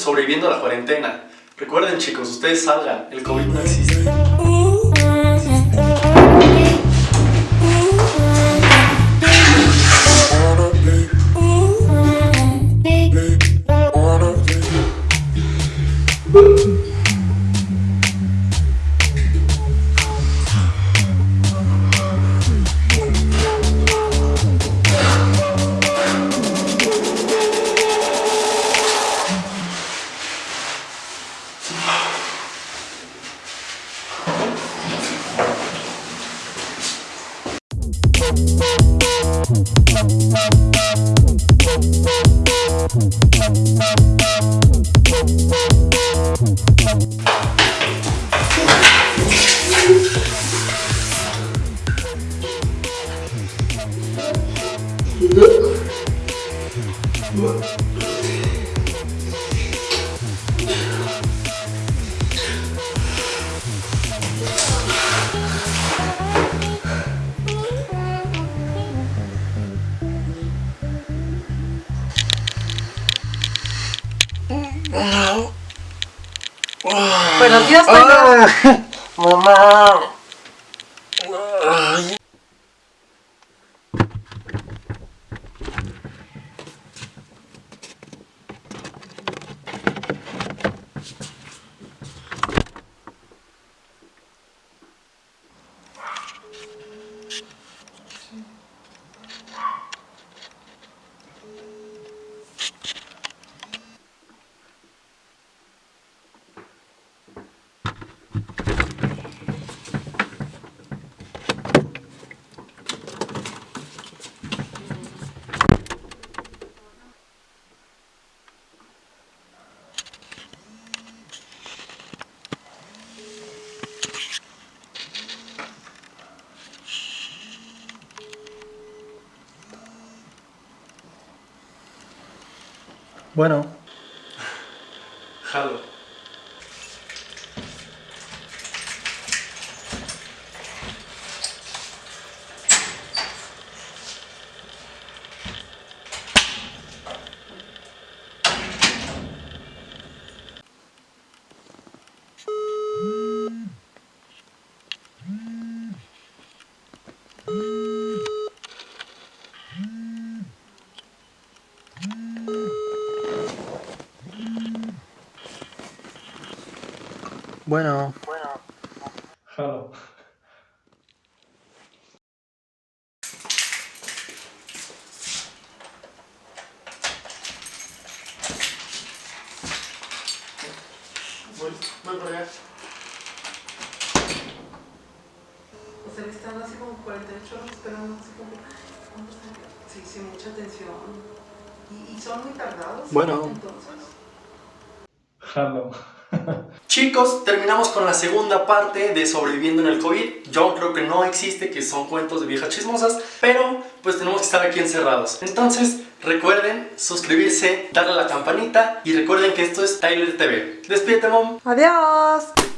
sobreviviendo a la cuarentena. Recuerden chicos, ustedes salgan, el COVID no existe. Thank you. Buenos días, Taylor. Mamá. Bueno. Jalo. Bueno. Jalo. Voy, voy por allá. O sea, están así como 48 horas esperando, así como. Sí, sí, mucha atención. ¿Y, y son muy tardados? Bueno. Entonces. Jalo. Chicos, terminamos con la segunda parte de sobreviviendo en el COVID. Yo creo que no existe, que son cuentos de viejas chismosas, pero pues tenemos que estar aquí encerrados. Entonces, recuerden suscribirse, darle a la campanita y recuerden que esto es Tyler TV. Despídete, mom. Adiós.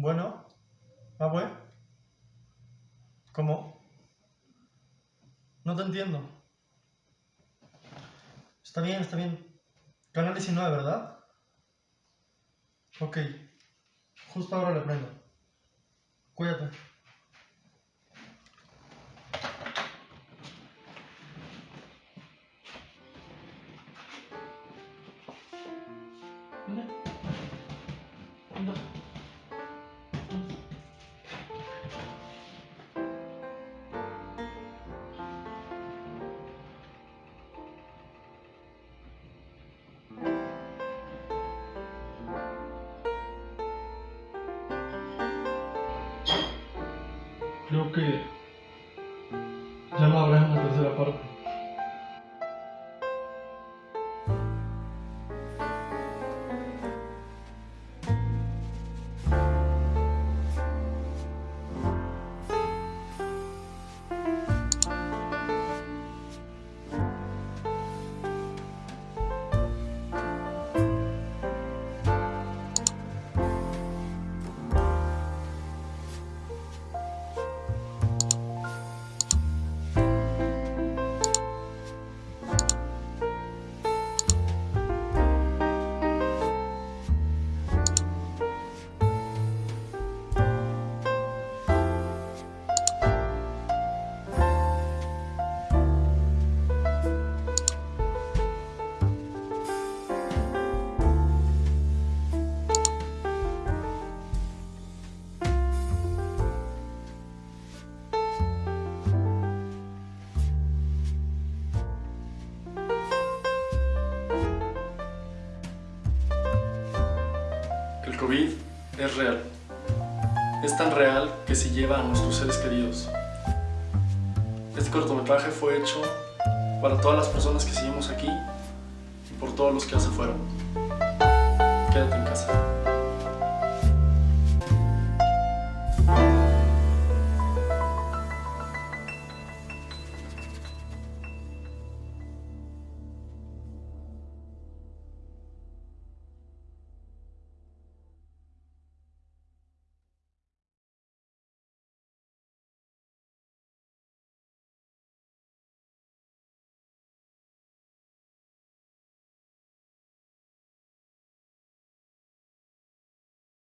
Bueno, abue. ¿Cómo? No te entiendo. Está bien, está bien. Canal 19, ¿verdad? Ok. Justo ahora le prendo. Cuídate. Creo que ya no habrá una tercera parte. COVID es real. Es tan real que se lleva a nuestros seres queridos. Este cortometraje fue hecho para todas las personas que seguimos aquí y por todos los que ya se fueron. Quédate en casa.